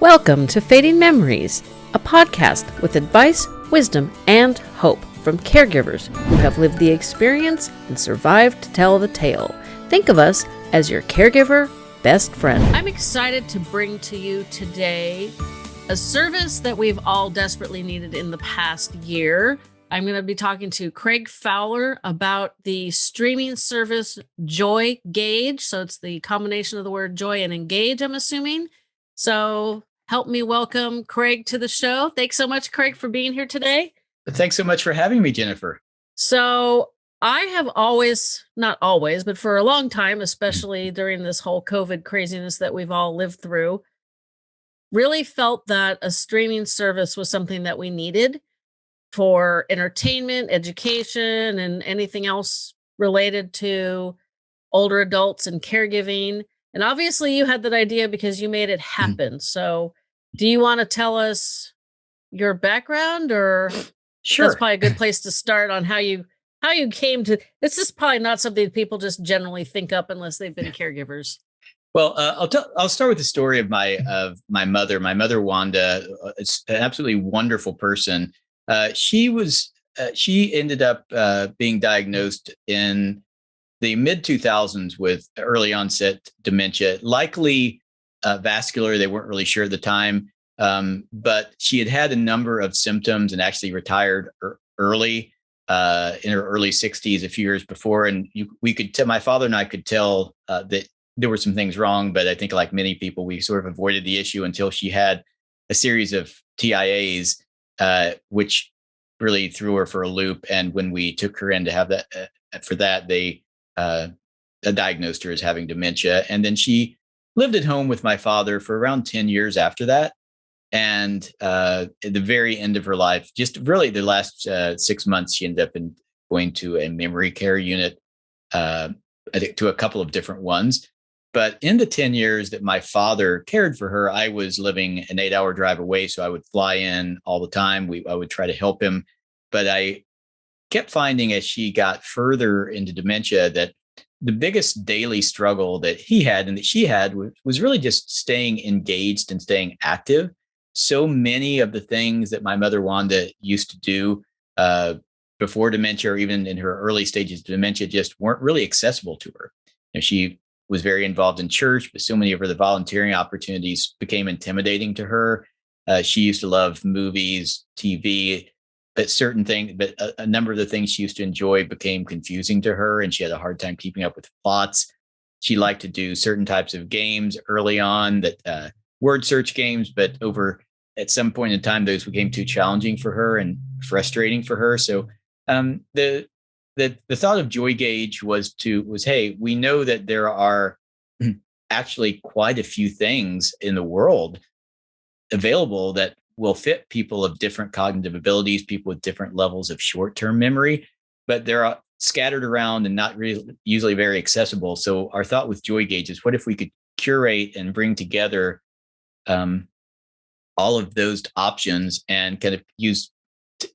Welcome to Fading Memories, a podcast with advice, wisdom, and hope from caregivers who have lived the experience and survived to tell the tale. Think of us as your caregiver best friend. I'm excited to bring to you today a service that we've all desperately needed in the past year. I'm going to be talking to Craig Fowler about the streaming service Joy Gauge. So it's the combination of the word joy and engage, I'm assuming. So help me welcome Craig to the show. Thanks so much, Craig, for being here today. Thanks so much for having me, Jennifer. So I have always, not always, but for a long time, especially during this whole COVID craziness that we've all lived through, really felt that a streaming service was something that we needed for entertainment, education, and anything else related to older adults and caregiving. And obviously, you had that idea because you made it mm-hmm. happen. So, do you want to tell us your background, or sure. that's probably a good place to start on how you how you came to this? Is probably not something people just generally think up unless they've been caregivers. Well, uh, I'll tell. I'll start with the story of my of my mother. My mother Wanda uh, is an absolutely wonderful person. Uh, she was uh, she ended up uh, being diagnosed in the mid 2000s with early onset dementia, likely uh, vascular. They weren't really sure at the time, um, but she had had a number of symptoms and actually retired early uh, in her early 60s, a few years before. And you, we could tell my father and I could tell uh, that there were some things wrong, but I think like many people, we sort of avoided the issue until she had a series of TIAs uh, which really threw her for a loop. And when we took her in to have that uh, for that, they uh, diagnosed her as having dementia, and then she lived at home with my father for around ten years after that. And uh, at the very end of her life, just really the last uh, six months, she ended up in going to a memory care unit, uh, to a couple of different ones. But in the 10 years that my father cared for her, I was living an eight hour drive away. So I would fly in all the time. We, I would try to help him. But I kept finding as she got further into dementia that the biggest daily struggle that he had and that she had was really just staying engaged and staying active. So many of the things that my mother Wanda used to do uh, before dementia or even in her early stages of dementia just weren't really accessible to her. And she was very involved in church, but so many of her the volunteering opportunities became intimidating to her. Uh, she used to love movies, TV, but certain things, but a, a, number of the things she used to enjoy became confusing to her, and she had a hard time keeping up with plots. She liked to do certain types of games early on, that uh, word search games, but over at some point in time, those became too challenging for her and frustrating for her. So um, the the the thought of Joygage was to was hey we know that there are actually quite a few things in the world available that will fit people of different cognitive abilities people with different levels of short-term memory but they're scattered around and not really usually very accessible. So our thought with Joygage is what if we could curate and bring together um, all of those options and kind of use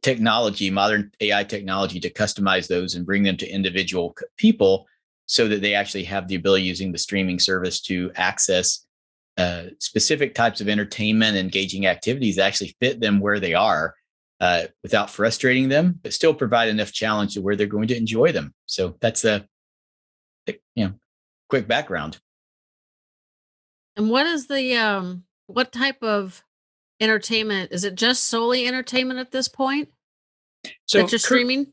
technology, modern AI technology to customize those and bring them to individual people so that they actually have the ability using the streaming service to access uh, specific types of entertainment, engaging activities actually fit them where they are uh, without frustrating them, but still provide enough challenge to where they're going to enjoy them. So that's a you know quick background. And what is the um what type of entertainment is it just solely entertainment at this point so that you're streaming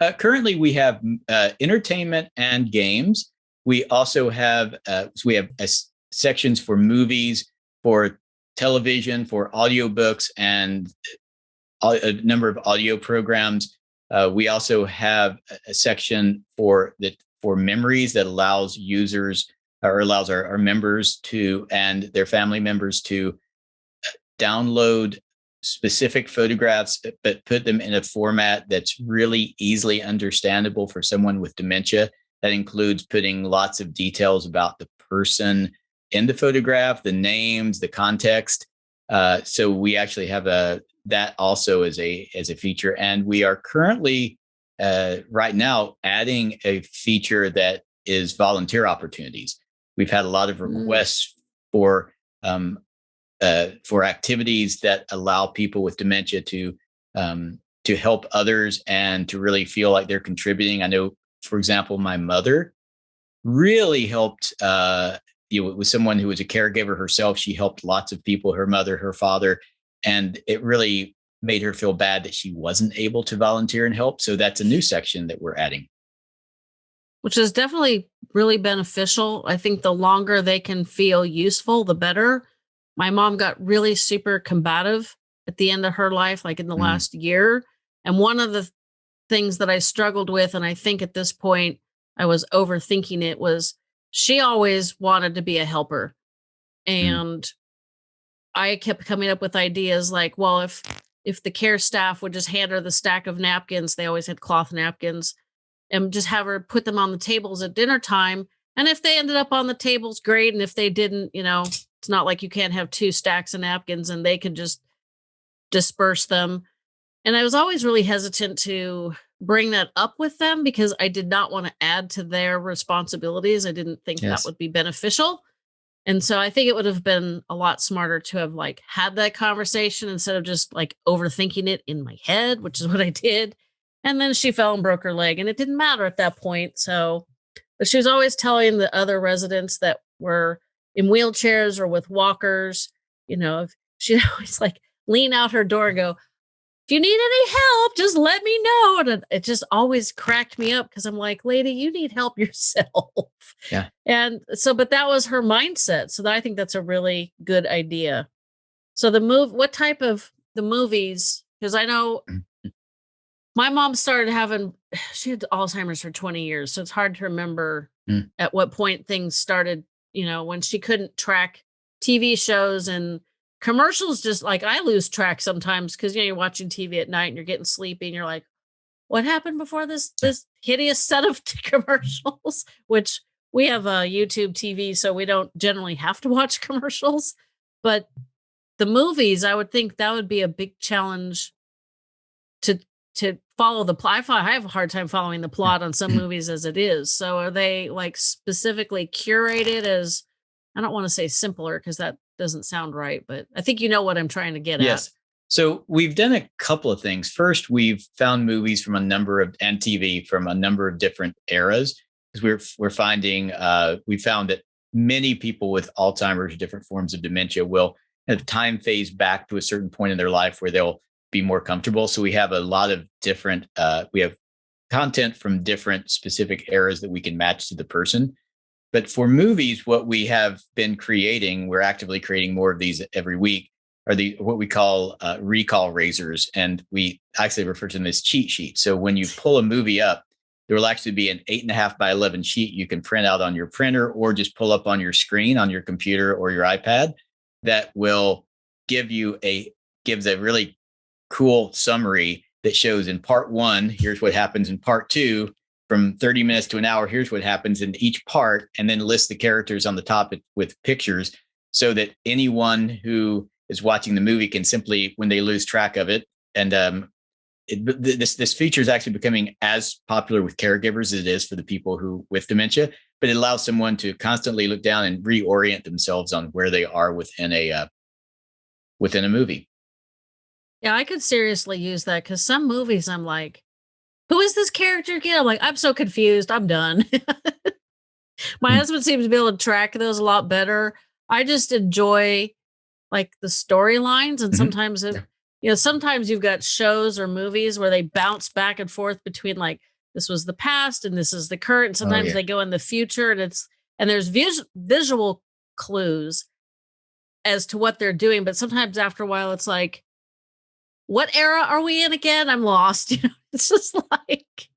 uh, currently we have uh, entertainment and games we also have uh, so we have uh, sections for movies for television for audiobooks and uh, a number of audio programs uh, we also have a section for that for memories that allows users or allows our, our members to and their family members to download specific photographs, but put them in a format that's really easily understandable for someone with dementia. That includes putting lots of details about the person in the photograph, the names, the context. Uh, so we actually have a that also as a as a feature, and we are currently uh, right now adding a feature that is volunteer opportunities. We've had a lot of mm. requests mm. for um, uh, for activities that allow people with dementia to um, to help others and to really feel like they're contributing. I know, for example, my mother really helped. Uh, you know, with someone who was a caregiver herself, she helped lots of people. Her mother, her father, and it really made her feel bad that she wasn't able to volunteer and help. So that's a new section that we're adding. Which is definitely really beneficial. I think the longer they can feel useful, the better. My mom got really super combative at the end of her life, like in the mm. last year. And one of the things that I struggled with, and I think at this point I was overthinking it, was she always wanted to be a helper. Mm. And mm. I kept coming up with ideas like, well, if if the care staff would just hand her the stack of napkins, they always had cloth napkins, and just have her put them on the tables at dinner time. And if they ended up on the tables, great. And if they didn't, you know, it's not like you can't have two stacks of napkins and they can just disperse them. And I was always really hesitant to bring that up with them because I did not want to add to their responsibilities. I didn't think yes. that would be beneficial. And so I think it would have been a lot smarter to have like had that conversation instead of just like overthinking it in my head, which is what I did. And then she fell and broke her leg and it didn't matter at that point. So, but she was always telling the other residents that were in wheelchairs or with walkers, you know, she'd always like lean out her door and go, if you need any help, just let me know. And it just always cracked me up because I'm like, lady, you need help yourself. Yeah. And so, but that was her mindset. So I think that's a really good idea. So the move, what type of the movies? Because I know mm-hmm. my mom started having, she had Alzheimer's for 20 years. So it's hard to remember mm. at what point things started, you know, when she couldn't track TV shows and commercials just like I lose track sometimes because you know you're watching TV at night and you're getting sleepy and you're like, what happened before this this hideous set of commercials? Which we have a YouTube TV, so we don't generally have to watch commercials. But the movies, I would think that would be a big challenge to to follow the plot. I have a hard time following the plot on some mm-hmm. movies as it is. So are they like specifically curated as I don't want to say simpler because that doesn't sound right, but I think you know what I'm trying to get at. yes. at. So we've done a couple of things. First, we've found movies from a number of and TV from a number of different eras because we're we're finding uh, we found that many people with Alzheimer's, or different forms of dementia, will have time phase back to a certain point in their life where they'll be more comfortable. So we have a lot of different uh, we have content from different specific eras that we can match to the person. But for movies, what we have been creating, we're actively creating more of these every week, are the what we call uh, recall razors, and we actually refer to them as cheat sheets. So when you pull a movie up, there will actually be an eight and a half by eleven sheet you can print out on your printer or just pull up on your screen on your computer or your iPad that will give you a gives a really cool summary that shows in part one, here's what happens in part two, from 30 minutes to an hour here's what happens in each part and then list the characters on the top with pictures so that anyone who is watching the movie can simply when they lose track of it and um, it, this this feature is actually becoming as popular with caregivers as it is for the people who with dementia but it allows someone to constantly look down and reorient themselves on where they are within a uh, within a movie. Yeah i could seriously use that because some movies i'm like who is this character again? I'm like, I'm so confused. I'm done. My mm. husband seems to be able to track those a lot better. I just enjoy like the storylines, and mm-hmm. sometimes if, you know, sometimes you've got shows or movies where they bounce back and forth between like this was the past and this is the current. Oh, sometimes oh, yeah. they go in the future, and it's and there's vis- visual clues as to what they're doing, but sometimes after a while, it's like, what era are we in again? I'm lost. You know, it's just like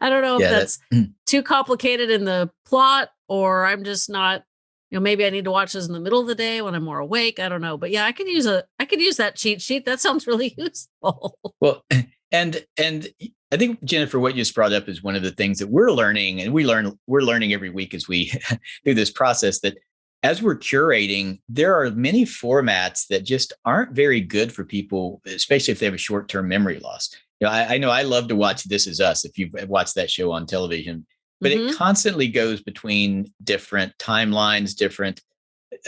I don't know if yeah, that's, that's too complicated in the plot or I'm just not, you know, maybe I need to watch this in the middle of the day when I'm more awake. I don't know. But yeah, I could use a I could use that cheat sheet. That sounds really useful. Well, and and I think Jennifer, what you just brought up is one of the things that we're learning, and we learn we're learning every week as we do this process that as we're curating, there are many formats that just aren't very good for people, especially if they have a short-term memory loss. You know, I, I know I love to watch This Is Us if you've watched that show on television, but mm-hmm. it constantly goes between different timelines, different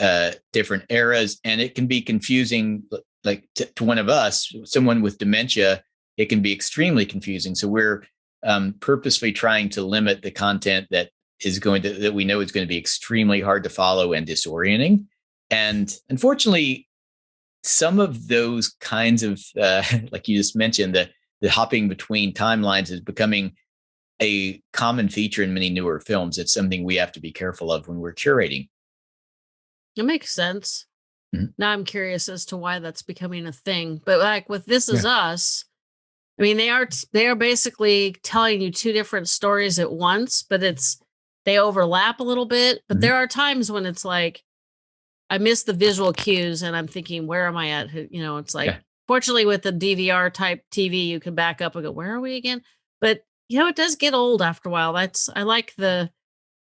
uh, different eras, and it can be confusing. Like to, to one of us, someone with dementia, it can be extremely confusing. So we're um, purposely trying to limit the content that is going to that we know is going to be extremely hard to follow and disorienting. And unfortunately, some of those kinds of uh, like you just mentioned, the the hopping between timelines is becoming a common feature in many newer films. It's something we have to be careful of when we're curating. It makes sense. Mm-hmm. Now I'm curious as to why that's becoming a thing. But like with This Is yeah. Us, I mean, they are they are basically telling you two different stories at once, but it's they overlap a little bit. But mm-hmm. there are times when it's like I miss the visual cues, and I'm thinking, where am I at? You know, it's like yeah. fortunately with the DVR type TV, you can back up and go, where are we again? But you know, it does get old after a while. That's I like the,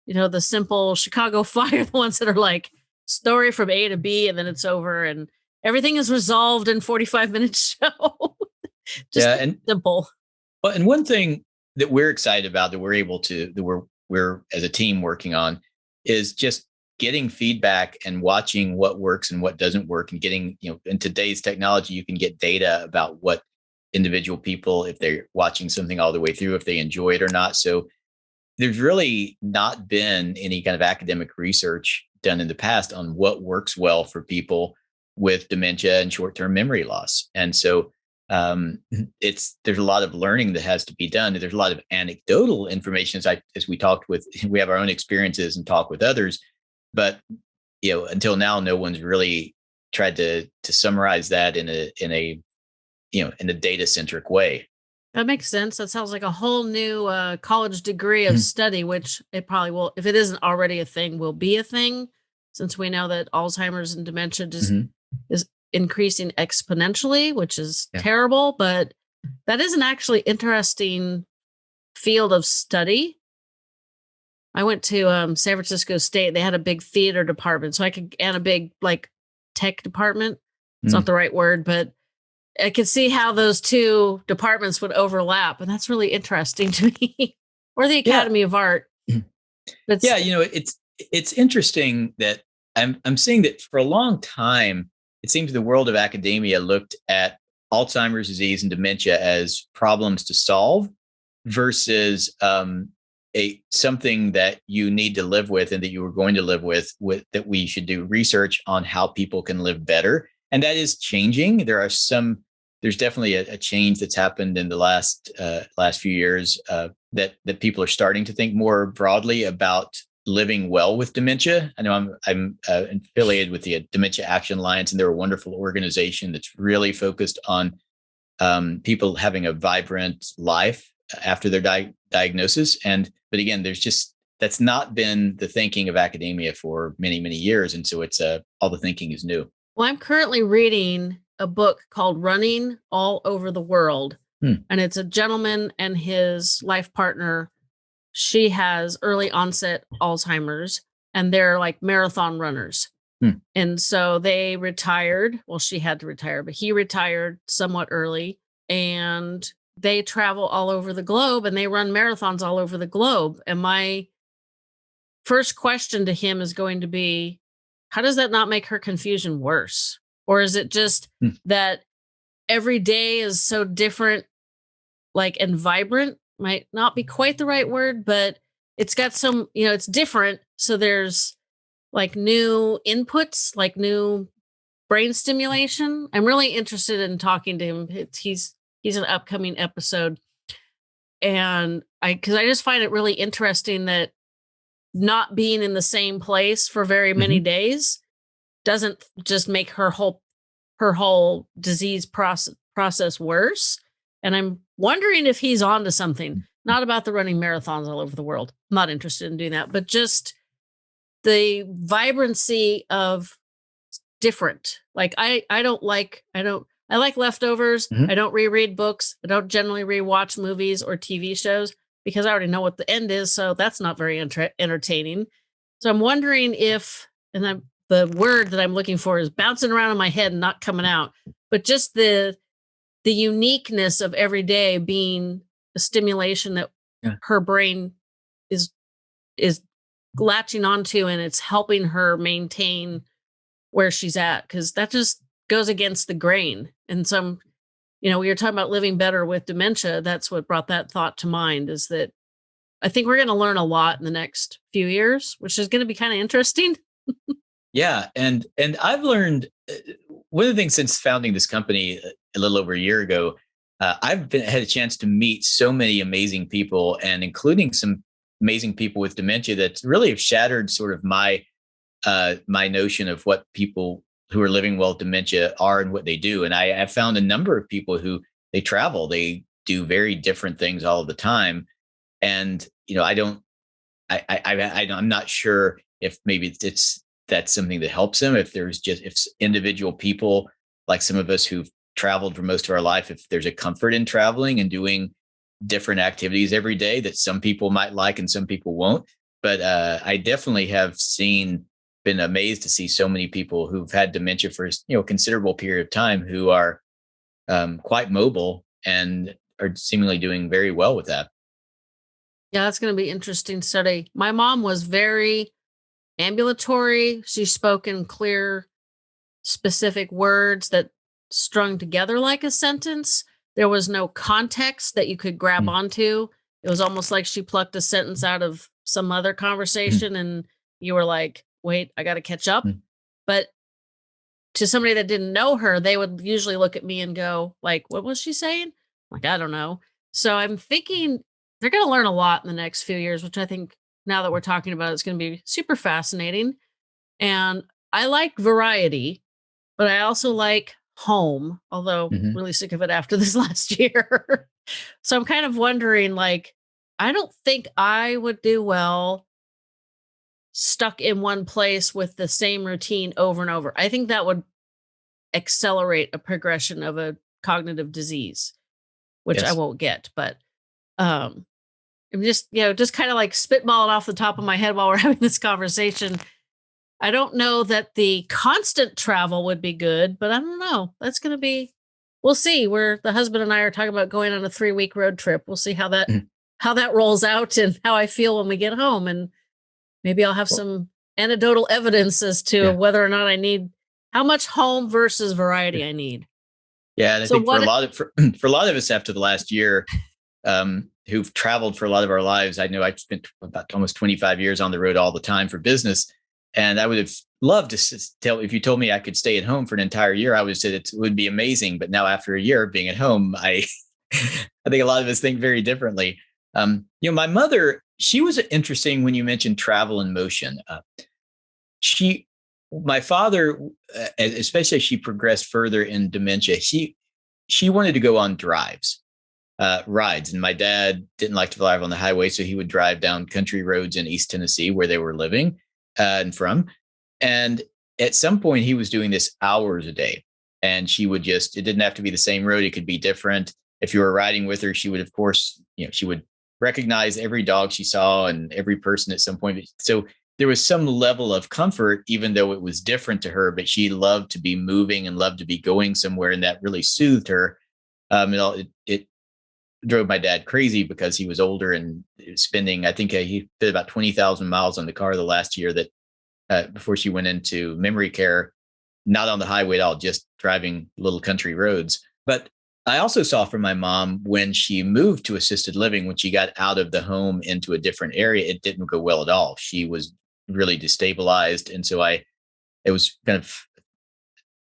you know, the simple Chicago Fire, the ones that are like story from A to B, and then it's over, and everything is resolved in 45 minutes show. Just yeah, and simple. Well, and one thing that we're excited about that we're able to that we're we're as a team working on is just getting feedback and watching what works and what doesn't work and getting you know in today's technology you can get data about what individual people if they're watching something all the way through if they enjoy it or not. So there's really not been any kind of academic research done in the past on what works well for people with dementia and short-term memory loss. And so um, mm-hmm. it's there's a lot of learning that has to be done. There's a lot of anecdotal information as I as we talked with we have our own experiences and talk with others, but you know until now no one's really tried to to summarize that in a in a you know in a data centric way. That makes sense. That sounds like a whole new uh, college degree of mm-hmm. study, which it probably will, if it isn't already a thing, will be a thing, since we know that Alzheimer's and dementia just mm-hmm. is increasing exponentially, which is yeah. terrible, but that is an actually interesting field of study. I went to um, San Francisco State. They had a big theater department, so I could and a big like tech department. It's mm. not the right word, but I could see how those two departments would overlap, and that's really interesting to me. or the Academy yeah. of Art. But yeah, you know, it's it's interesting that I'm I'm seeing that for a long time it seems the world of academia looked at Alzheimer's disease and dementia as problems to solve versus um, a something that you need to live with and that you were going to live with with that we should do research on how people can live better. And that is changing. There are some there's definitely a, a change that's happened in the last uh, last few years uh, that that people are starting to think more broadly about living well with dementia. I know I'm I'm uh, affiliated with the Dementia Action Alliance, and they're a wonderful organization that's really focused on um, people having a vibrant life after their di- diagnosis. And but again, there's just that's not been the thinking of academia for many many years, and so it's uh, all the thinking is new. Well, I'm currently reading a book called Running All Over the World. Hmm. And it's a gentleman and his life partner she has early onset Alzheimer's and they're like marathon runners. Hmm. And so they retired. Well, she had to retire, but he retired somewhat early and they travel all over the globe and they run marathons all over the globe. And my first question to him is going to be how does that not make her confusion worse? Or is it just hmm. that every day is so different, like and vibrant might not be quite the right word, but it's got some, you know, it's different. So there's like new inputs, like new brain stimulation. I'm really interested in talking to him. It's, he's he's an upcoming episode. And I cuz I just find it really interesting that not being in the same place for very many mm-hmm. days doesn't just make her whole her whole disease process process worse and I'm wondering if he's on to something, mm. not about the running marathons all over the world. I'm not interested in doing that, but just the vibrancy of different. Like I I don't like I don't I like leftovers. Mm-hmm. I don't reread books. I don't generally rewatch movies or TV shows because I already know what the end is, so that's not very enter- entertaining. So I'm wondering if and I'm the word that I'm looking for is bouncing around in my head and not coming out, but just the the uniqueness of every day being a stimulation that yeah. her brain is is latching onto and it's helping her maintain where she's at because that just goes against the grain and some you know we were talking about living better with dementia that's what brought that thought to mind is that i think we're going to learn a lot in the next few years which is going to be kind of interesting yeah and and i've learned uh, one of the things since founding this company uh, a little over a year ago uh, i've been had a chance to meet so many amazing people and including some amazing people with dementia that really have shattered sort of my uh, my notion of what people who are living well with dementia are and what they do. And I have found a number of people who they travel, they do very different things all the time. And, you know, I don't, I, I, I, I'm not sure if maybe it's, that's something that helps them. If there's just, if individual people like some of us who've traveled for most of our life, if there's a comfort in traveling and doing different activities every day that some people might like and some people won't. But uh, I definitely have seen been amazed to see so many people who've had dementia for you know a considerable period of time who are um, quite mobile and are seemingly doing very well with that. Yeah, that's going to be interesting study. My mom was very ambulatory. She spoke in clear, specific words that strung together like a sentence. There was no context that you could grab mm. onto. It was almost like she plucked a sentence out of some other hmm. conversation mm. and you were like, wait, I got to catch up. Mm. But to somebody that didn't know her, they would usually look at me and go, like, what was she saying? Like, I don't know. So I'm thinking they're going to learn a lot in the next few years, which I think now that we're talking about, it's going to be super fascinating. And I like variety, but I also like home, although mm-hmm. really sick of it after this last year. so I'm kind of wondering, like, I don't think I would do well stuck in one place with the same routine over and over. I think that would accelerate a progression of a cognitive disease, which yes. I won't get, but um I'm just, you know, just kind of like spitballing off the top of my head while we're having this conversation. I don't know that the constant travel would be good, but I don't know. That's going to be we'll see. Where the husband and I are talking about going on a 3-week road trip. We'll see how that mm-hmm. how that rolls out and how I feel when we get home and Maybe I'll have some anecdotal evidence as to yeah. whether or not I need how much home versus variety I need. Yeah, and I so think for a lot of for, for a lot of us after the last year, um, who've traveled for a lot of our lives, I know I've spent about almost 25 years on the road all the time for business, and I would have loved to tell if you told me I could stay at home for an entire year, I would have said it would be amazing. But now after a year of being at home, I I think a lot of us think very differently. Um, you know, my mother she was interesting when you mentioned travel and motion. Uh, she, my father, uh, especially as she progressed further in dementia, she she wanted to go on drives, uh, rides, and my dad didn't like to drive on the highway, so he would drive down country roads in East Tennessee where they were living uh, and from. And at some point, he was doing this hours a day, and she would just it didn't have to be the same road; it could be different. If you were riding with her, she would, of course, you know, she would recognize every dog she saw and every person at some point. So there was some level of comfort, even though it was different to her, but she loved to be moving and loved to be going somewhere. And that really soothed her. Um, it, it drove my dad crazy because he was older and spending, I think uh, he did about 20,000 miles on the car the last year that uh, before she went into memory care, not on the highway at all, just driving little country roads. But I also saw from my mom when she moved to assisted living, when she got out of the home into a different area, it didn't go well at all. She was really destabilized. And so I, it was kind of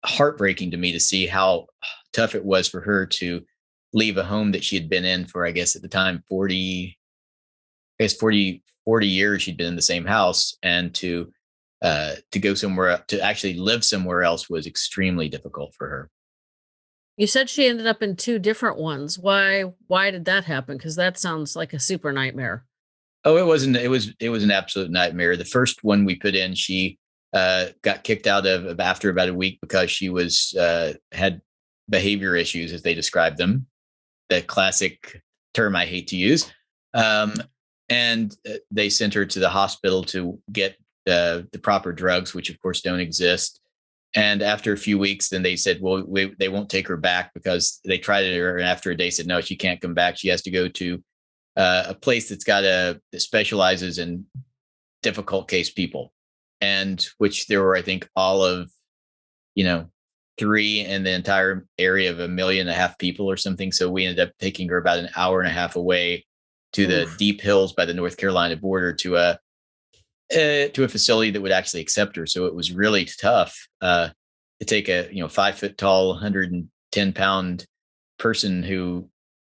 heartbreaking to me to see how tough it was for her to leave a home that she had been in for, I guess at the time, 40, I guess 40, 40 years she'd been in the same house and to, uh, to go somewhere, to actually live somewhere else was extremely difficult for her. You said she ended up in two different ones. Why why did that happen? Because that sounds like a super nightmare. Oh, it wasn't. It was it was an absolute nightmare. The first one we put in, she uh, got kicked out of after about a week because she was uh, had behavior issues, as they described them. The classic term I hate to use. Um, and uh, they sent her to the hospital to get uh, the proper drugs, which of course don't exist. And after a few weeks, then they said, well, we, they won't take her back because they tried it. And after a day said, no, she can't come back. She has to go to uh, a place that's got a, that specializes in difficult case people, and which there were, I think, all of, you know, three in the entire area of a million and a half people or something. So we ended up taking her about an hour and a half away to the Oof. deep hills by the North Carolina border to a uh, to a facility that would actually accept her. So it was really tough uh, to take a you know five foot tall, 110 pound person who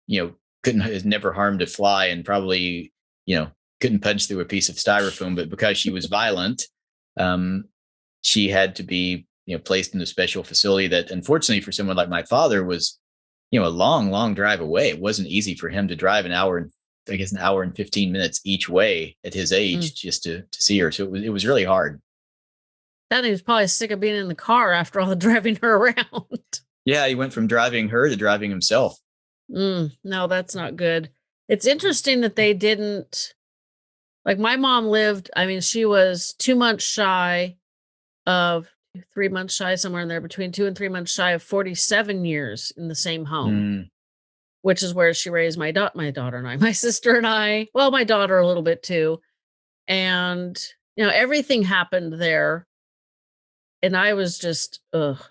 you know couldn't has never harmed a fly and probably you know couldn't punch through a piece of styrofoam, but because she was violent, um, she had to be you know placed in a special facility that unfortunately for someone like my father was you know a long long drive away. It wasn't easy for him to drive an hour and i guess an hour and 15 minutes each way at his age mm. just to to see her. So it was, it was really hard. That he was probably sick of being in the car after all the driving her around. Yeah he went from driving her to driving himself. Mm, no that's not good. It's interesting that they didn't like my mom lived i mean she was two months shy of three months shy, somewhere in there, between two and three months shy of 47 years in the same home, mm. which is where she raised my, da- my daughter and I, my sister and I, well, my daughter a little bit too. And, you know, everything happened there. And I was just, ugh.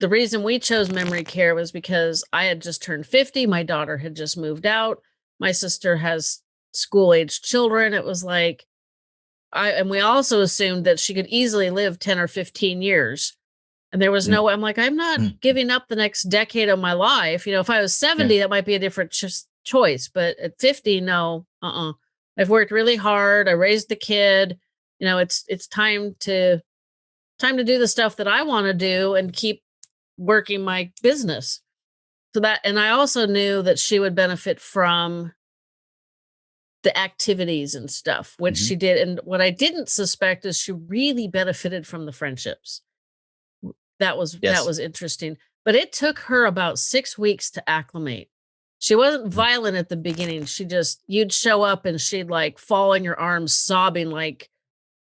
The reason we chose memory care was because I had just turned 50. My daughter had just moved out. My sister has school aged children. It was like, I and we also assumed that she could easily live 10 or 15 years. And there was mm. no I'm like, I'm not mm. giving up the next decade of my life. You know, if I was 70, yeah. that might be a different ch- choice. But at 50, no, uh-uh. I've worked really hard. I raised the kid. You know, it's it's time to time to do the stuff that I want to do and keep working my business. So that and I also knew that she would benefit from the activities and stuff, which mm-hmm. she did. And what I didn't suspect is she really benefited from the friendships. That was yes. that was interesting. But it took her about six weeks to acclimate. She wasn't mm-hmm. violent at the beginning. She just you'd show up and she'd like fall in your arms sobbing like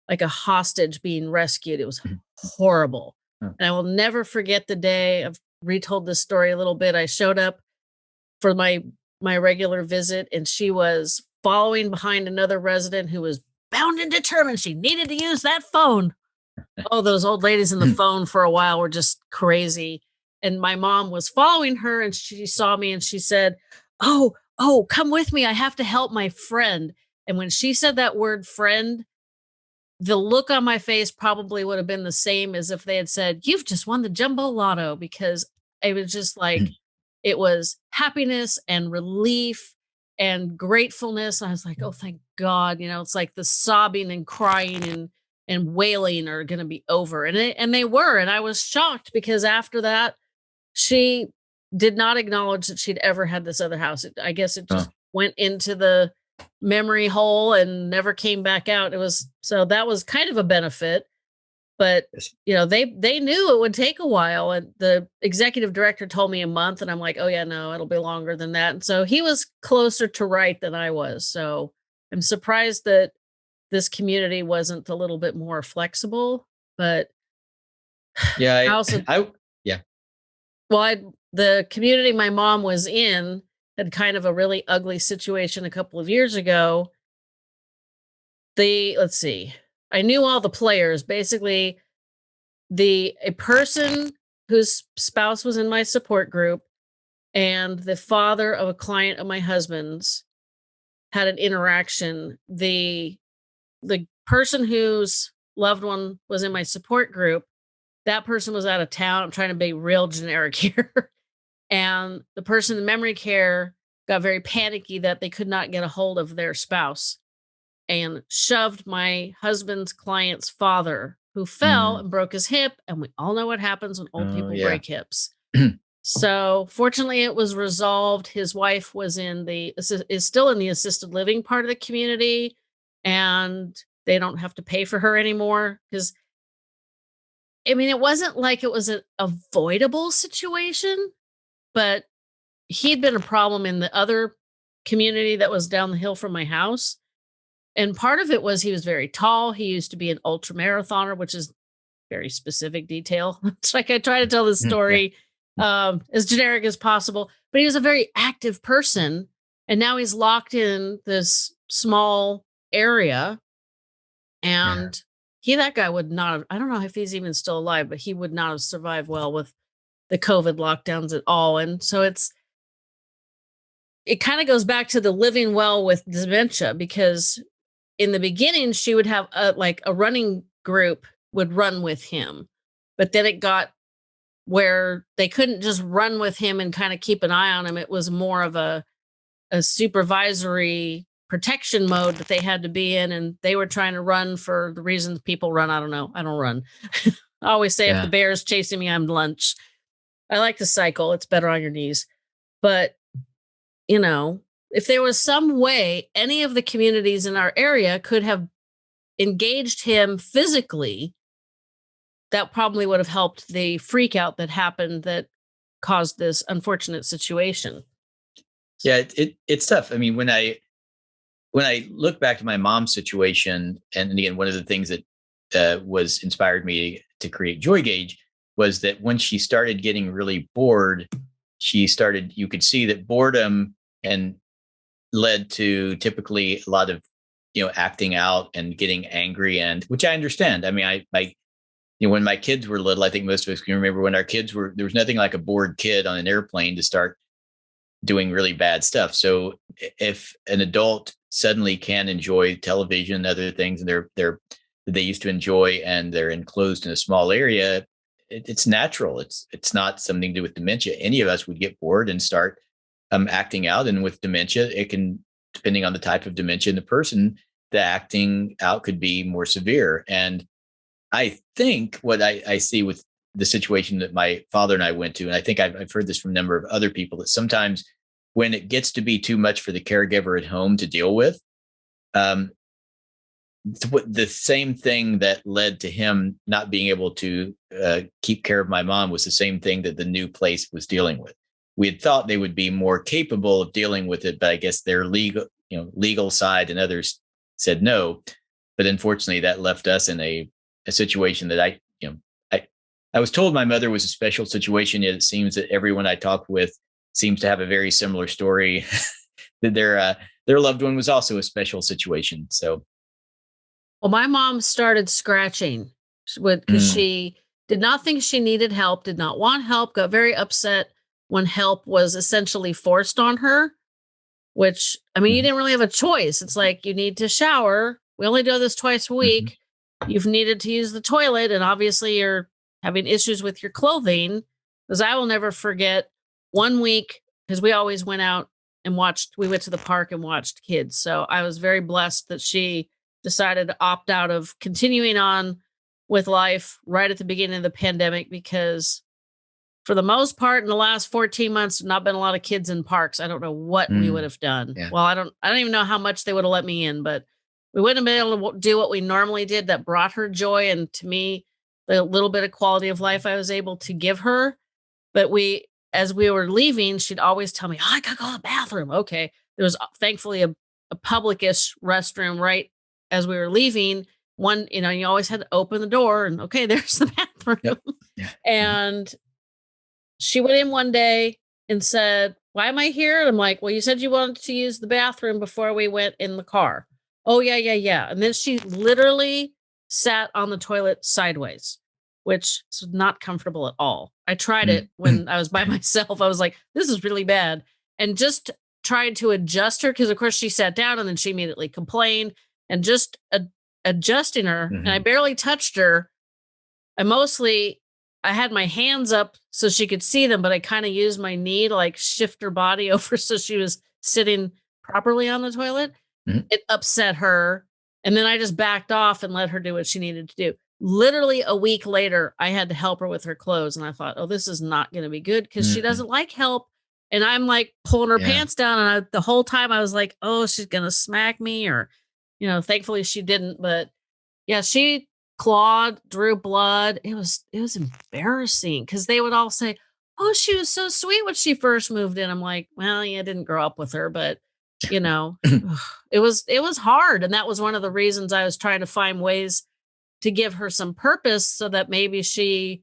like a hostage being rescued. It was mm-hmm. horrible. And I will never forget the day. I've retold this story a little bit. I showed up for my my regular visit and she was following behind another resident who was bound and determined she needed to use that phone. oh, those old ladies in the phone for a while were just crazy. And my mom was following her and she saw me and she said, Oh, oh, come with me. I have to help my friend. And when she said that word friend, the look on my face probably would have been the same as if they had said, You've just won the jumbo lotto because it was just like, mm. it was happiness and relief and gratefulness. I was like, oh, thank God. You know, it's like the sobbing and crying and and wailing are going to be over. And it, and they were. And I was shocked because after that, she did not acknowledge that she'd ever had this other house. It, I guess it just went into the memory hole and never came back out. It was so that was kind of a benefit but you know they they knew it would take a while and the executive director told me a month and i'm like oh yeah no it'll be longer than that. And so he was closer to right than i was so i'm surprised that this community wasn't a little bit more flexible but yeah i, I also I, yeah. Well I, the community my mom was in had kind of a really ugly situation a couple of years ago. The let's see I knew all the players. Basically, the a person whose spouse was in my support group and the father of a client of my husband's had an interaction. The the person whose loved one was in my support group, that person was out of town. I'm trying to be real generic here. and the person in memory care got very panicky that they could not get a hold of their spouse and shoved my husband's client's father, who fell mm. and broke his hip. And we all know what happens when old oh, people yeah. break hips. so fortunately, it was resolved. His wife was in the is still in the assisted living part of the community, and they don't have to pay for her anymore because. I mean, it wasn't like it was an avoidable situation, but he'd been a problem in the other community that was down the hill from my house and part of it was he was very tall. He used to be an ultra marathoner, which is very specific detail. it's like I try to tell this mm, story um, as generic as possible, but he was a very active person. And now he's locked in this small area And yeah. he, that guy would not have, I don't know if he's even still alive, but he would not have survived well with the COVID lockdowns at all. And so it's, it kind of goes back to the living well with dementia because in the beginning she would have a like a running group would run with him but then it got where they couldn't just run with him and kind of keep an eye on him. It was more of a a supervisory protection mode that they had to be in and they were trying to run for the reasons people run. I don't know. I don't run. I always say yeah. if the bear is chasing me i'm lunch. I like to cycle. It's better on your knees. But you know, if there was some way any of the communities in our area could have engaged him physically, that probably would have helped the freak out that happened that caused this unfortunate situation. Yeah, it, it it's tough. I mean, when I when I look back to my mom's situation, and again, one of the things that uh, was inspired me to create Joygage was that when she started getting really bored, she started. You could see that boredom and led to typically a lot of you know acting out and getting angry and which i understand. I mean i my you know when my kids were little i think most of us can remember when our kids were there was nothing like a bored kid on an airplane to start doing really bad stuff. So if an adult suddenly can enjoy television and other things and they're they're they used to enjoy and they're enclosed in a small area it, it's natural. It's it's not something to do with dementia. Any of us would get bored and start um, acting out. And with dementia, it can, depending on the type of dementia in the person, the acting out could be more severe. And I think what I, I see with the situation that my father and I went to, and I think I've, I've heard this from a number of other people, that sometimes when it gets to be too much for the caregiver at home to deal with, um, the same thing that led to him not being able to uh, keep care of my mom was the same thing that the new place was dealing with we had thought they would be more capable of dealing with it, but I guess their legal, you know, legal side and others said no. But unfortunately, that left us in a, a situation that I, you know, I, I was told my mother was a special situation. Yet it seems that everyone I talked with seems to have a very similar story that their uh, their loved one was also a special situation. So, well, my mom started scratching because mm. she did not think she needed help, did not want help, got very upset when help was essentially forced on her, which I mean, you mm-hmm. didn't really have a choice. It's like you need to shower. We only do this twice a mm-hmm. week. You've needed to use the toilet, and obviously you're having issues with your clothing. Because I will never forget one week, because we always went out and watched, we went to the park and watched kids. So I was very blessed that she decided to opt out of continuing on with life right at the beginning of the pandemic because for the most part in the last 14 months not been a lot of kids in parks i don't know what mm. we would have done yeah. well i don't i don't even know how much they would have let me in but we wouldn't have been able to do what we normally did that brought her joy and to me the little bit of quality of life i was able to give her but we as we were leaving she'd always tell me oh, i gotta go to the bathroom okay there was uh, thankfully a, a publicish restroom right as we were leaving one you know you always had to open the door and okay there's the bathroom yep. yeah. Mm-hmm. and she went in one day and said, Why am I here? And I'm like, Well, you said you wanted to use the bathroom before we went in the car. Oh, yeah, yeah, yeah. And then she literally sat on the toilet sideways, which is not comfortable at all. I tried it when I was by myself. I was like, This is really bad. And just tried to adjust her because, of course, she sat down and then she immediately complained and just ad- adjusting her. Mm-hmm. And I mm-hmm. barely touched her. I mostly I had my hands up so she could see them, but I kind of used my knee to like shift her body over so she was sitting properly on the toilet. Mm-hmm. It upset her. And then I just backed off and let her do what she needed to do. Literally a week later, I had to help her with her clothes. And I thought, oh, this is not going to be good because mm-hmm. she doesn't like help. And I'm like pulling her yeah. pants down. And I, the whole time I was like, oh, she's going to smack me. Or, you know, thankfully she didn't. But yeah, she clawed, drew blood. It was it was embarrassing because they would all say, "Oh, she was so sweet when she first moved in." I'm like, "Well, yeah, I didn't grow up with her, but you know, it was it was hard, and that was one of the reasons I was trying to find ways to give her some purpose so that maybe she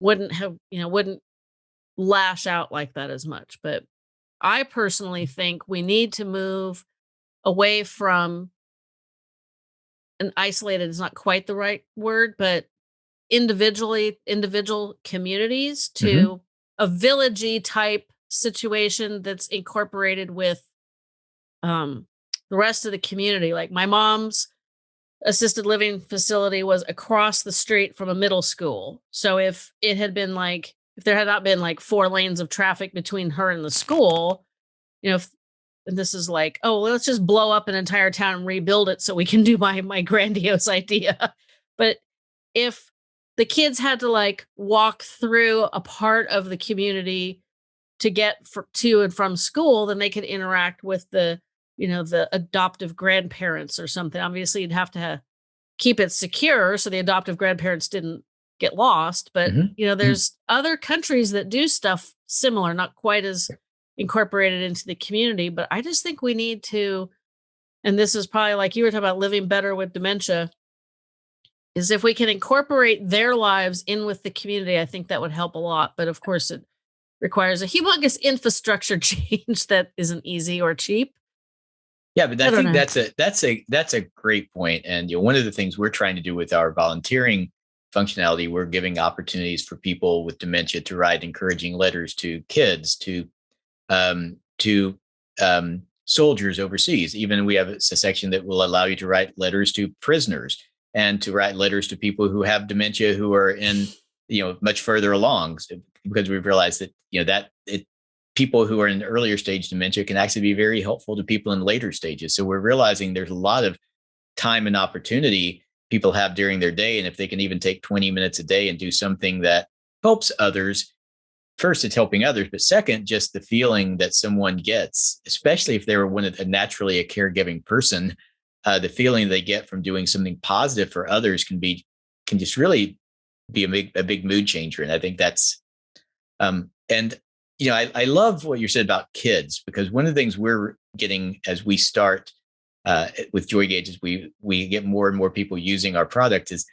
wouldn't have, you know, wouldn't lash out like that as much. But I personally mm. think we need to move away from and isolated is not quite the right word, but individually individual communities to mm-hmm. a villagey type situation that's incorporated with um the rest of the community. Like my mom's assisted living facility was across the street from a middle school. So if it had been like if there had not been like four lanes of traffic between her and the school, you know, if and this is like, oh, let's just blow up an entire town and rebuild it so we can do my my grandiose idea. But if the kids had to like walk through a part of the community to get for, to and from school, then they could interact with the, you know, the adoptive grandparents or something. Obviously, you'd have to have, keep it secure so the adoptive grandparents didn't get lost. But mm-hmm. you know, mm-hmm. there's mm-hmm. other countries that do stuff similar, not quite as incorporated into the community. But I just think we need to, and this is probably like you were talking about living better with dementia is if we can incorporate their lives in with the community, I think that would help a lot. But of course, it requires a humongous infrastructure change that isn't easy or cheap. Yeah, but I, I think know. that's a that's a that's a great point. And you know, one of the things we're trying to do with our volunteering functionality, we're giving opportunities for people with dementia to write encouraging letters to kids, to um, to um, soldiers overseas. Even we have a section that will allow you to write letters to prisoners and to write letters to people who have dementia who are in you know much further along because we've realized that you know that it people who are in earlier stage dementia can actually be very helpful to people in later stages so we're realizing there's a lot of time and opportunity people have during their day and if they can even take 20 minutes a day and do something that helps others first it's helping others but second just the feeling that someone gets especially if they're one of, naturally a caregiving person uh, the feeling they get from doing something positive for others can be can just really be a big a big mood changer and i think that's um and you know I, I love what you said about kids because one of the things we're getting as we start uh, with Joygage is we we get more and more people using our product is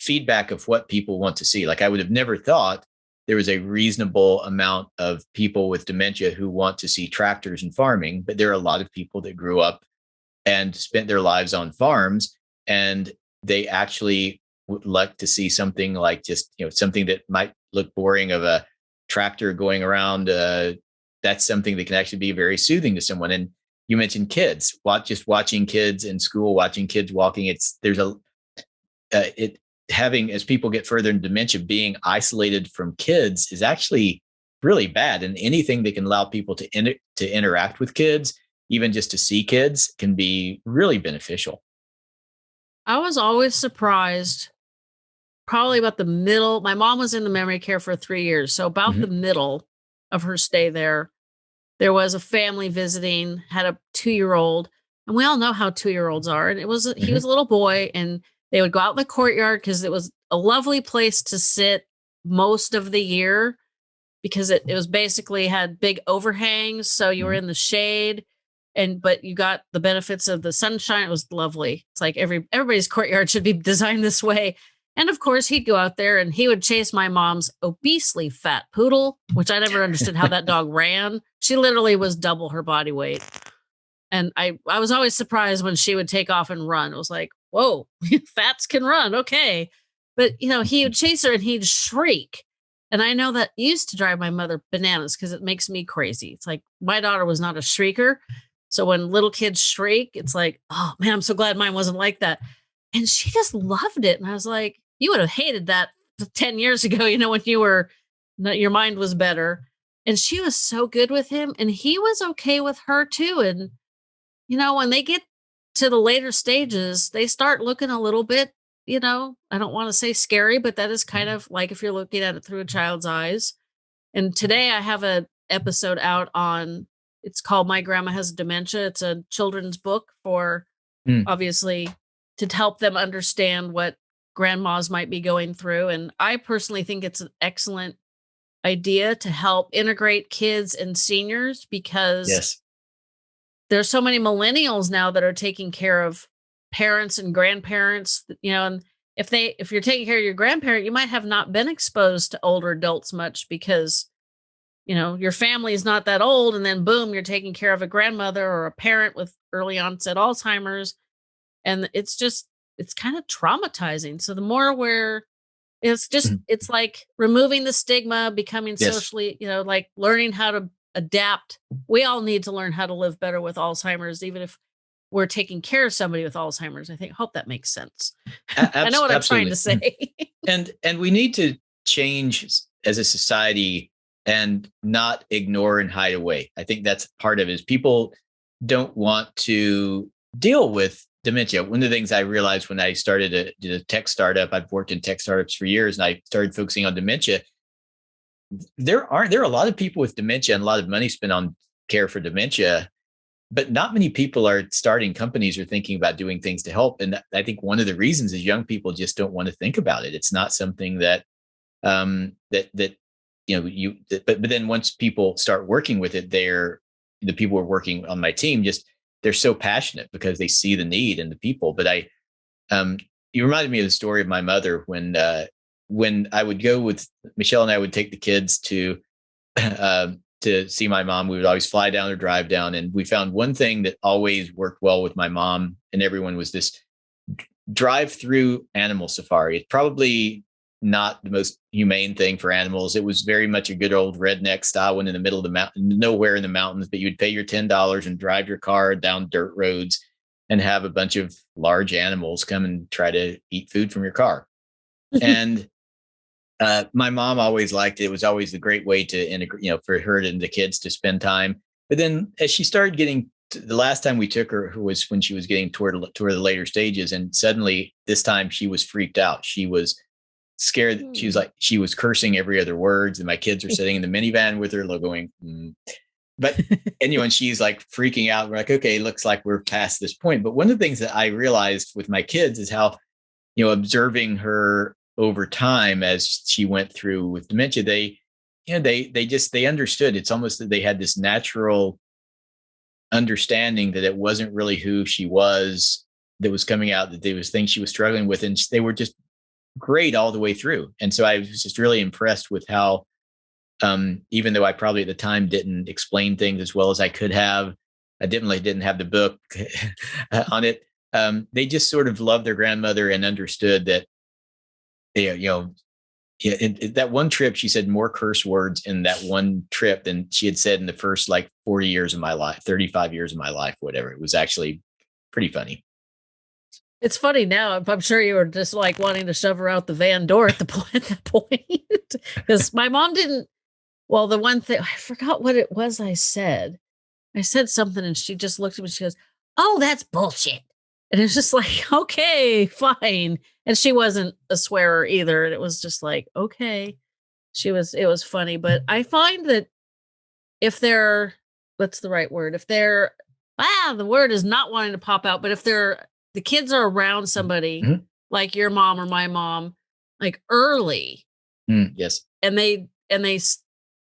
feedback of what people want to see. Like i would have never thought there was a reasonable amount of people with dementia who want to see tractors and farming but there are a lot of people that grew up and spent their lives on farms and they actually would like to see something like just you know something that might look boring of a tractor going around uh, that's something that can actually be very soothing to someone. And you mentioned kids watch just watching kids in school watching kids walking it's there's a uh, it having as people get further in dementia being isolated from kids is actually really bad and anything that can allow people to to interact with kids even just to see kids can be really beneficial. I was always surprised, probably about the middle. My mom was in the memory care for three years. So, about mm-hmm. the middle of her stay there, there was a family visiting, had a two year old. And we all know how two year olds are. And it was, mm-hmm. he was a little boy, and they would go out in the courtyard because it was a lovely place to sit most of the year because it, it was basically had big overhangs. So, you were mm-hmm. in the shade and but you got the benefits of the sunshine. It was lovely. It's like every everybody's courtyard should be designed this way. And of course, he'd go out there and he would chase my mom's obesely fat poodle, which I never understood how that dog ran. She literally was double her body weight. And I, I was always surprised when she would take off and run. It was like, whoa, fats can run. Okay. But, you know, he would mm-hmm. chase her and he'd shriek. And I know that used to drive my mother bananas because it makes me crazy. It's like my daughter was not a shrieker. So when little kids shriek, it's like, oh man, I'm so glad mine wasn't like that. And she just loved it. And I was like, you would have hated that 10 years ago, you know, when you were, your mind was better. And she was so good with him. And he was okay with her too. And, you know, when they get to the later stages, they start looking a little bit, you know, I don't want to say scary, but that is kind of like if you're looking at it through a child's eyes. And today I have a episode out on it's called My Grandma Has Dementia. It's a children's book for mm. obviously to help them understand what grandmas might be going through. And I personally think it's an excellent idea to help integrate kids and seniors because yes. There's so many millennials now that are taking care of parents and grandparents, you know, and if they if you're taking care of your grandparent, you might have not been exposed to older adults much because you know, your family is not that old, and then boom, you're taking care of a grandmother or a parent with early onset Alzheimer's. And it's just, it's kind of traumatizing. So the more we're it's just Mhm. it's like removing the stigma, becoming Yes. socially, you know, like learning how to adapt. We all need to learn how to live better with Alzheimer's, even if we're taking care of somebody with Alzheimer's. I think hope that makes sense. I know abs- what I'm trying to say. and and we need to change as a society and not ignore and hide away i think that's part of it is people don't want to deal with dementia one of the things i realized when i started a, a tech startup i've worked in tech startups for years and i started focusing on dementia there aren't there are a lot of people with dementia and a lot of money spent on care for dementia but not many people are starting companies or thinking about doing things to help. And i think one of the reasons is young people just don't want to think about it. It's not something that um that that you know you but but then once people start working with it they're the people who are working on my team just they're so passionate because they see the need in the people. But i um you reminded me of the story of my mother when uh when i would go with michelle and i would take the kids to um to see my mom we would always fly down or drive down and we found one thing that always worked well with my mom and everyone was this drive through animal safari it's probably not the most humane thing for animals. It was very much a good old redneck style one in the middle of the mountain, nowhere in the mountains, but you'd pay your $10 and drive your car down dirt roads and have a bunch of large animals come and try to eat food from your car. and uh, my mom always liked it. It was always a great way to integrate, you know, for her and the kids to spend time. But then as she started getting to, the last time we took her who was when she was getting toward toward the later stages, and suddenly this time she was freaked out. She was scared. She was Hmm. like she was cursing every other words, and my kids are sitting in the minivan with her, going. Mm. But and you know, and she's like freaking out. We're like, okay, looks like we're past this point. But one of the things that I realized with my kids is how, you know, observing her over time as she went through with dementia, they, you know, they they just they understood. It's almost that they had this natural understanding that it wasn't really who she was that was coming out, that there was things she was struggling with, and they were just great all the way through. And so I was just really impressed with how, um, even though I probably at the time didn't explain things as well as I could have, I definitely didn't have the book on it. Um, they just sort of loved their grandmother and understood that, you know, yeah, that one trip, she said more curse words in that one trip than she had said in the first like 40 years of my life, 35 years of my life, whatever. It was actually pretty funny. It's funny now. I'm sure you were just like wanting to shove her out the van door at the point point. Because my mom didn't well, the one thing I forgot what it was I said. I said something and she just looked at me, she goes, Oh, that's bullshit. And it's just like, okay, fine. And she wasn't a swearer either. And it was just like, okay. She was it was funny. But I find that if they're what's the right word? If they're ah, the word is not wanting to pop out, but if they're the kids are around somebody Mhm. like your mom or my mom, like early, Mm, yes. and they and they s-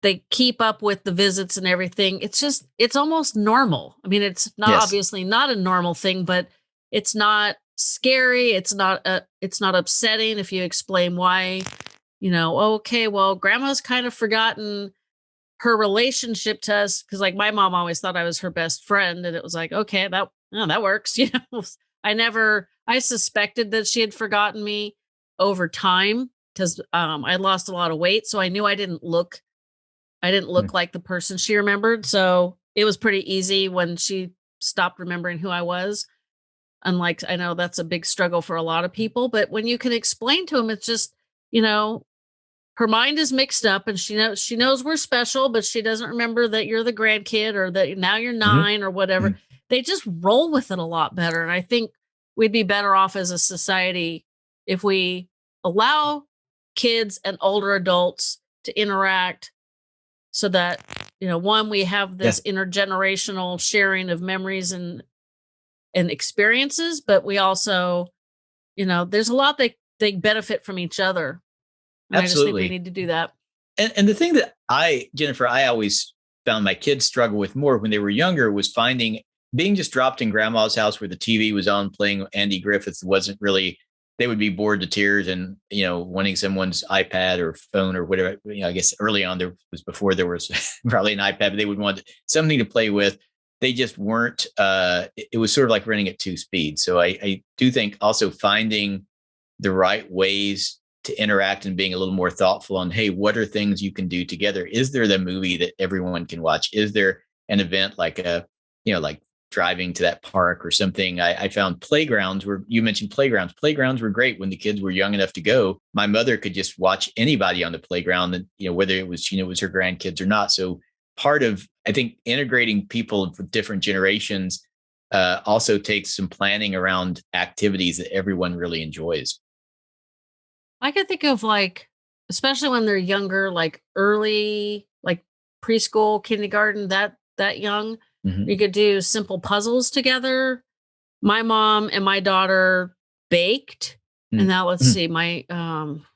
they keep up with the visits and everything. It's just it's almost normal. I mean, it's not Yes. obviously not a normal thing, but it's not scary. It's not uh, it's not upsetting if you explain why. You know, okay, well, grandma's kind of forgotten her relationship to us because like my mom always thought I was her best friend and it was like okay that oh, that works you know I never I suspected that she had forgotten me over time because um I lost a lot of weight so I knew I didn't look I didn't look like the person she remembered so it was pretty easy when she stopped remembering who I was unlike I know that's a big struggle for a lot of people but when you can explain to them it's just you know her mind is mixed up and she knows she knows we're special but she doesn't remember that you're the grandkid or that now you're 9 or whatever. Mhm. they just roll with it a lot better and i think we'd be better off as a society if we allow kids and older adults to interact so that you know one we have this intergenerational sharing of memories and and experiences but we also you know there's a lot that they benefit from each other and I just think we need to do that. And, and the thing that I, Jennifer, I always found my kids struggle with more when they were younger was finding being just dropped in grandma's house where the TV was on playing Andy Griffith wasn't really, they would be bored to tears and, you know, wanting someone's iPad or phone or whatever. You know, I guess early on there was before there was probably an iPad, but they would want something to play with. They just weren't uh, it was sort of like running at two speeds. So I, I do think also finding the right ways to interact and being a little more thoughtful on hey what are things you can do together? Is there the movie that everyone can watch? Is there an event like a you know like driving to that park or something? I, I found playgrounds where you mentioned playgrounds. Playgrounds were great when the kids were young enough to go. My mother could just watch anybody on the playground and you know whether it was you know it was her grandkids or not. So part of I think integrating people from different generations uh, also takes some planning around activities that everyone really enjoys. I can think of like, especially when they're younger, like early, like preschool, kindergarten, that that young, mm-hmm. you could do simple puzzles together. My mom and my daughter baked, mm-hmm. and now let's mm-hmm. see, my um,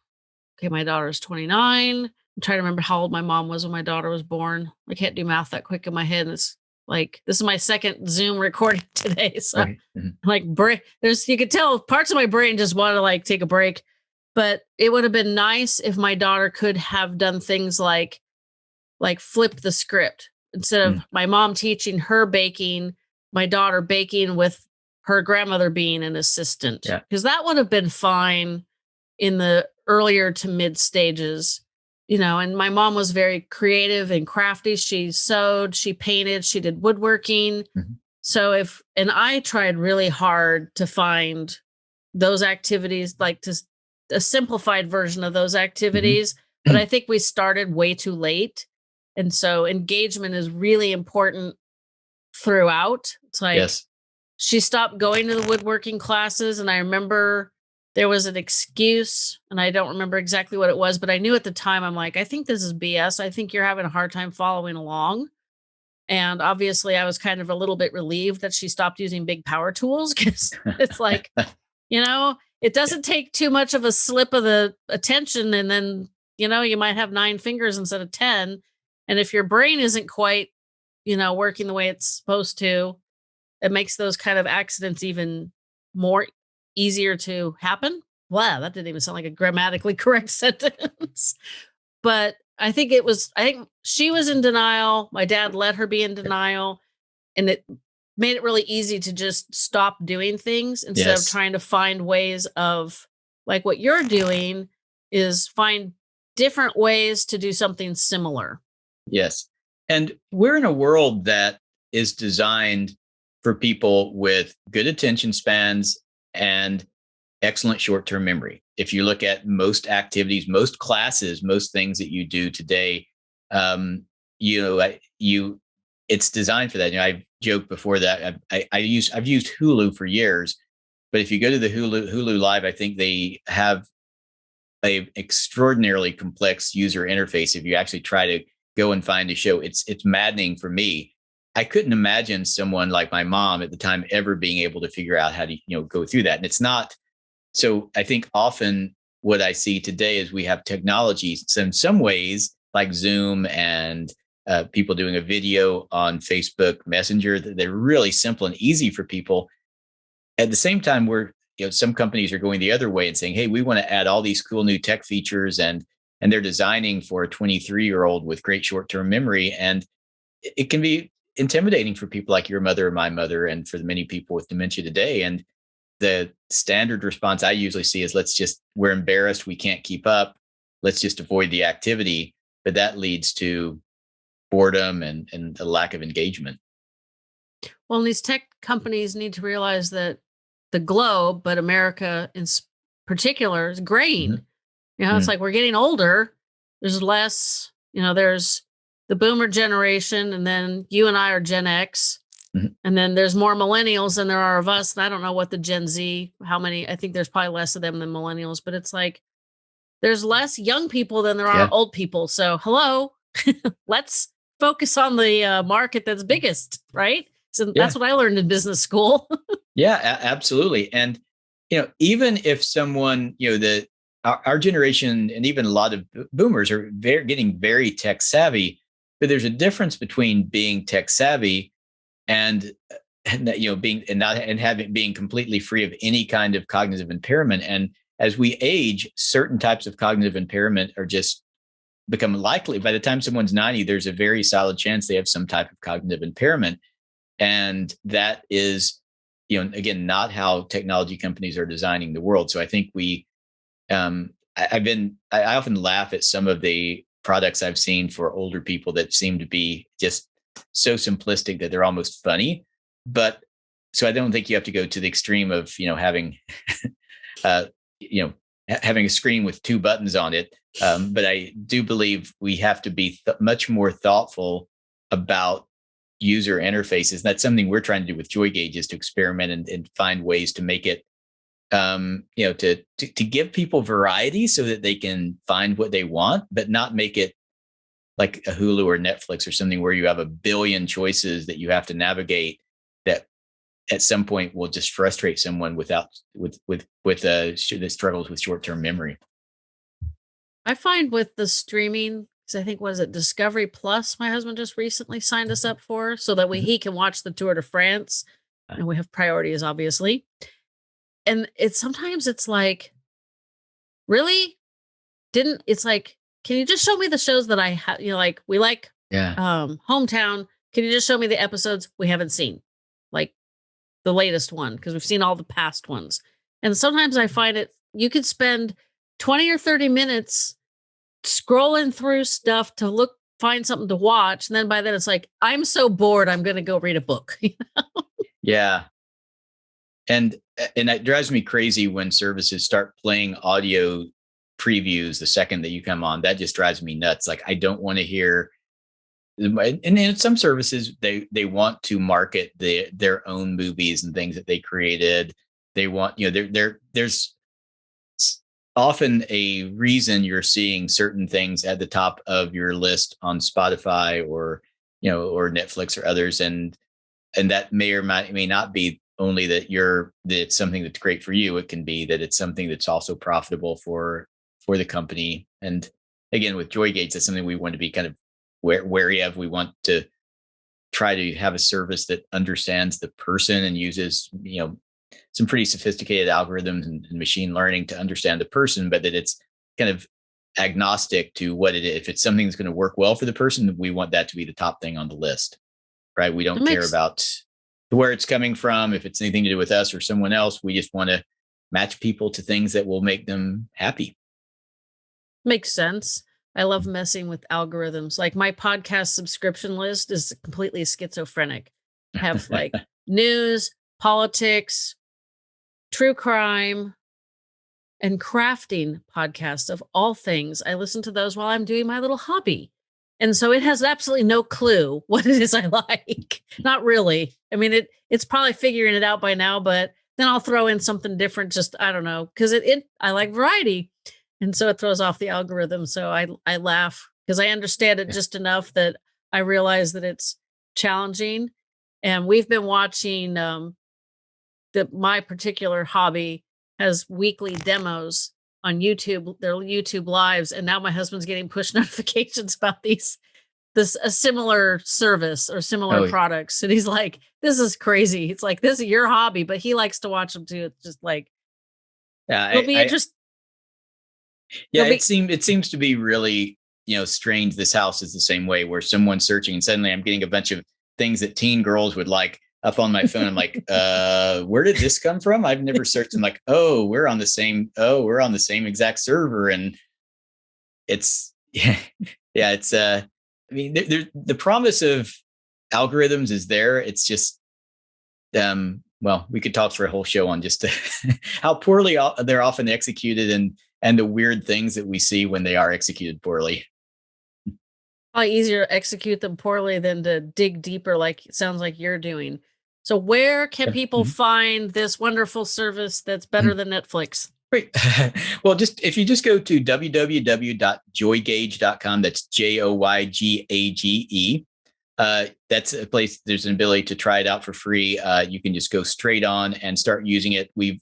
okay, my daughter's twenty nine I'm trying to remember how old my mom was when my daughter was born. I can't do math that quick in my head. It's like this is my second Zoom recording today. So right. mm-hmm. like break there's you could tell parts of my brain just want to like take a break. But it would have been nice if my daughter could have done things like like flip the script instead of mm. my mom teaching her baking, my daughter baking with her grandmother being an assistant. Because yeah. that would have been fine in the earlier to mid stages you know, and my mom was very creative and crafty. She sewed, she painted, she did woodworking. Mm-hmm. So if, and I tried really hard to find those activities, like to a simplified version of those mm-hmm. activities. Mm-hmm. But I think we started way too late. And so engagement is really important throughout. It's like yes. she stopped going to the woodworking classes. And I remember there was an excuse and i don't remember exactly what it was but i knew at the time i'm like i think this is bs i think you're having a hard time following along. And obviously i was kind of a little bit relieved that she stopped using big power tools because it's like you know it doesn't take too much of a slip of the attention and then you know you might have nine fingers instead of ten and if your brain isn't quite you know working the way it's supposed to it makes those kind of accidents even more easier to happen. Wow, that didn't even sound like a grammatically correct sentence. but I think it was, I think she was in denial. My dad let her be in denial. And it made it really easy to just stop doing things instead yes. of trying to find ways of like what you're doing is find different ways to do something similar. Yes. And we're in a world that is designed for people with good attention spans and excellent short term memory. If you look at most activities, most classes, most things that you do today, um, you know, you it's designed for that. You know, I've joked before that I, I, I use I've used Hulu for years, but if you go to the Hulu Hulu Live, I think they have a extraordinarily complex user interface. If you actually try to go and find a show, it's it's maddening for me I couldn't imagine someone like my mom at the time ever being able to figure out how to, you know, go through that. And it's not so I think often what I see today is we have technologies so in some ways like Zoom and uh, people doing a video on Facebook Messenger they're really simple and easy for people. At the same time, we're you know some companies are going the other way and saying, "Hey, we want to add all these cool new tech features," and and they're designing for a 23 year old with great short term memory, and it can be intimidating for people like your mother or my mother and for the many people with dementia today. And the standard response i usually see is let's just we're embarrassed. We can't keep up. Let's just avoid the activity. But that leads to boredom and and a lack of engagement. Well and these tech companies need to realize that the globe but america in particular is graying. Mm-hmm. you know mm-hmm. it's like we're getting older. There's less you know there's the boomer generation, and then you and I are Gen X. Mm-hmm. And then there's more millennials than there are of us. And I don't know what the Gen Z, how many, I think there's probably less of them than millennials, but it's like there's less young people than there are old people. So, hello, let's focus on the uh, market that's biggest, right? So yeah. that's what I learned in business school. yeah, absolutely. And, you know, even if someone, you know, the, our, our generation and even a lot of boomers are very, getting very tech savvy, but there's a difference between being tech savvy and, and you know being and not and having being completely free of any kind of cognitive impairment. And as we age certain types of cognitive impairment are just become likely. By the time someone's 90 there's a very solid chance they have some type of cognitive impairment. And that is you know again not how technology companies are designing the world. So i think we um I, have been I, I often laugh at some of the products i've seen for older people that seem to be just so simplistic that they're almost funny but so i don't think you have to go to the extreme of you know having uh you know having a screen with two buttons on it um, but i do believe we have to be th- much more thoughtful about user interfaces. that's something we're trying to do with Joygage is to experiment and, and find ways to make it, um, you know, to, to, to give people variety so that they can find what they want, but not make it like a Hulu or Netflix or something where you have a billion choices that you have to navigate that at some point will just frustrate someone without with with with uh the struggles with short term memory. I find with the streaming because I think was it Discovery Plus. My husband just recently signed us up for, so that way mm-hmm. he can watch the Tour de France, uh. and we have priorities, obviously. And it's sometimes it's like, really, didn't it's like, can you just show me the shows that I have? You know, like we like, yeah, um, hometown. Can you just show me the episodes we haven't seen, like the latest one, because we've seen all the past ones. And sometimes I find it you could spend twenty or thirty minutes scrolling through stuff to look find something to watch and then by then it's like i'm so bored i'm going to go read a book you know? yeah and and that drives me crazy when services start playing audio previews the second that you come on. That just drives me nuts. Like i don't want to hear and in some services they they want to market the, their own movies and things that they created. They want you know there there there's often a reason you're seeing certain things at the top of your list on Spotify or you know or Netflix or others and and that may or may, may not be only that you're that it's something that's great for you it can be that it's something that's also profitable for for the company and again with Joygage that's something we want to be kind of wary of we want to try to have a service that understands the person and uses you know some pretty sophisticated algorithms and, and, machine learning to understand the person, but that it's kind of agnostic to what it is. If it's something that's going to work well for the person, we want that to be the top thing on the list, right? We don't care about where it's coming from, if it's anything to do with us or someone else. We just want to match people to things that will make them happy. Makes sense. I love messing with algorithms. Like my podcast subscription list is completely schizophrenic. I have like news, politics, true crime, and crafting podcasts of all things. I listen to those while I'm doing my little hobby. And so it has absolutely no clue what it is I like. Not really. I mean, it it's probably figuring it out by now, but then I'll throw in something different. Just I don't know, because it, it I like variety, and so it throws off the algorithm. So I I laugh because I understand it just enough that I realize that it's challenging. And we've been watching um, that my particular hobby has weekly demos on YouTube, their YouTube lives, and now my husband's getting push notifications about these this a similar service or similar oh, products. And he's like, this is crazy. It's like this is your hobby, but he likes to watch them too. It's just like yeah, it'll be interesting. Yeah, it seems it seems to be really, you know, strange. This house is the same way where someone's searching and suddenly I'm getting a bunch of things that teen girls would like up on my phone. I'm like, uh, where did this come from? I've never searched. I'm like, oh, we're on the same, oh, we're on the same exact server. And it's yeah, yeah, it's uh I mean, there, there, the promise of algorithms is there. It's just um well, we could talk for a whole show on just how poorly they're often executed and and the weird things that we see when they are executed poorly probably easier to execute them poorly than to dig deeper like it sounds like you're doing so where can people mm-hmm. find this wonderful service that's better mm-hmm. than Netflix? Great. well, just if you just go to www.joygage.com, that's J O Y G A G E. Uh, that's a place. There's an ability to try it out for free. Uh, you can just go straight on and start using it. We've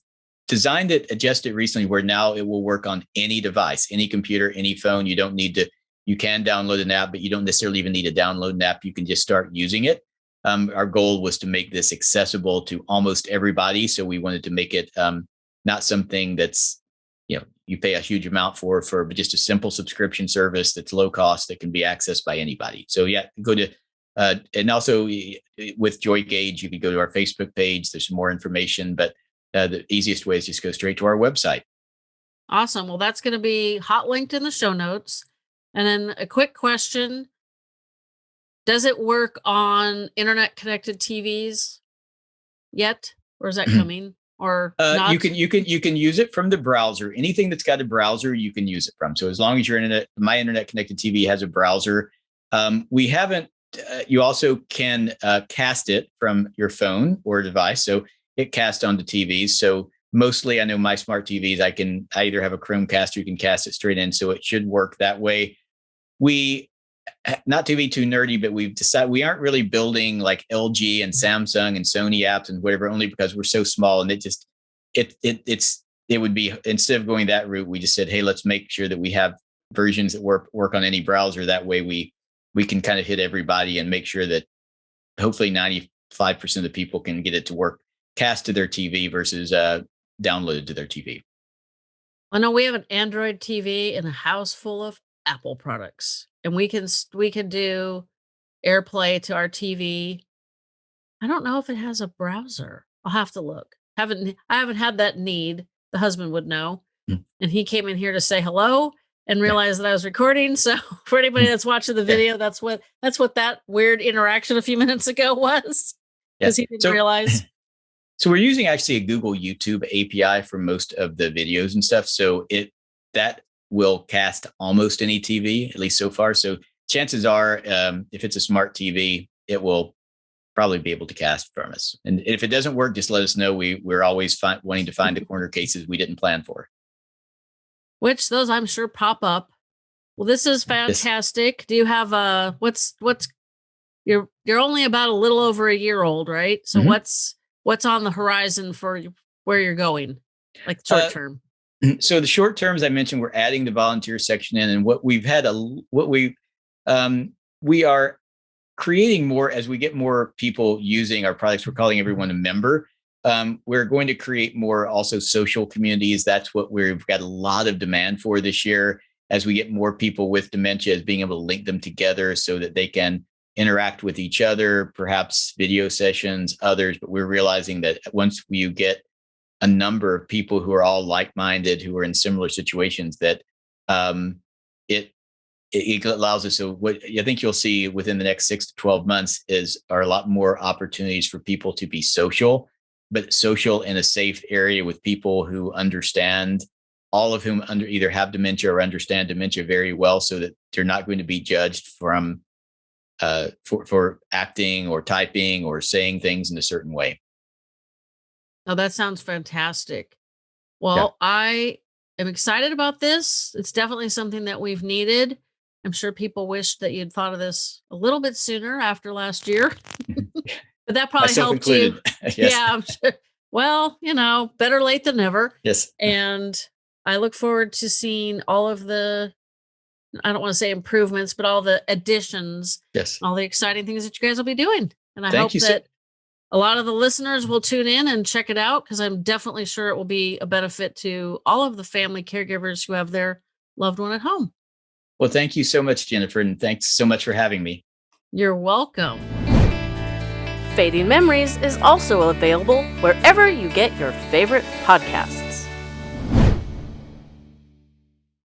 designed it, adjusted recently, where now it will work on any device, any computer, any phone. You don't need to. You can download an app, but you don't necessarily even need to download an app. You can just start using it um, our goal was to make this accessible to almost everybody. So we wanted to make it um, not something that's you know you pay a huge amount for for but just a simple subscription service that's low cost that can be accessed by anybody. So yeah, go to uh, and also with Joygage, you can go to our Facebook page. There's more information, but uh, the easiest way is just go straight to our website. Awesome. Well, that's going to be hot linked in the show notes. And then a quick question Does it work on internet connected TVs yet? Or is that coming? Or uh, you can you can you can use it from the browser. Anything that's got a browser, you can use it from. So as long as your internet, my internet connected TV has a browser. Um, we haven't. Uh, you also can uh, cast it from your phone or device. So it casts onto TVs. So mostly, I know my smart TVs. I can I either have a Chromecast or you can cast it straight in. So it should work that way we not to be too nerdy, but we've decided we aren't really building like LG and Samsung and Sony apps and whatever, only because we're so small and it just it it it's it would be instead of going that route, we just said, hey, let's make sure that we have versions that work work on any browser. That way we we can kind of hit everybody and make sure that hopefully 95% of the people can get it to work cast to their TV versus uh downloaded to their TV. I know we have an Android TV in a house full of Apple products, and we can we can do AirPlay to our TV. I don't know if it has a browser. I'll have to look. Haven't I haven't had that need. The husband would know, mm. and he came in here to say hello and realized that I was recording. So for anybody mm. that's watching the video, that's what that's what that weird interaction a few minutes ago was because yeah. he didn't so, realize. So we're using actually a Google YouTube API for most of the videos and stuff. So it that will cast almost any TV, at least so far. So chances are, um, if it's a smart TV, it will probably be able to cast from us. And if it doesn't work, just let us know. We we're always fi- wanting to find the corner cases we didn't plan for. Which those I'm sure pop up. Well, this is fantastic. This- Do you have a what's what's you're you're only about a little over a year old, right? So mm-hmm. what's what's on the horizon for where you're going, like short uh, term? So the short terms I mentioned, we're adding the volunteer section in, and what we've had a what we um, we are creating more as we get more people using our products. We're calling everyone a member. Um, we're going to create more also social communities. That's what we've got a lot of demand for this year. As we get more people with dementia, as being able to link them together so that they can interact with each other, perhaps video sessions, others. But we're realizing that once you get a number of people who are all like-minded who are in similar situations that um, it, it allows us so what i think you'll see within the next six to 12 months is are a lot more opportunities for people to be social but social in a safe area with people who understand all of whom under either have dementia or understand dementia very well so that they're not going to be judged from uh, for, for acting or typing or saying things in a certain way Oh, that sounds fantastic. Well, yeah. I am excited about this. It's definitely something that we've needed. I'm sure people wish that you'd thought of this a little bit sooner after last year. but that probably Myself helped included. you. yes. Yeah, I'm sure. Well, you know, better late than never. Yes. And I look forward to seeing all of the I don't want to say improvements, but all the additions. Yes. All the exciting things that you guys will be doing. And I Thank hope that so- a lot of the listeners will tune in and check it out because I'm definitely sure it will be a benefit to all of the family caregivers who have their loved one at home. Well, thank you so much, Jennifer, and thanks so much for having me. You're welcome. Fading Memories is also available wherever you get your favorite podcasts.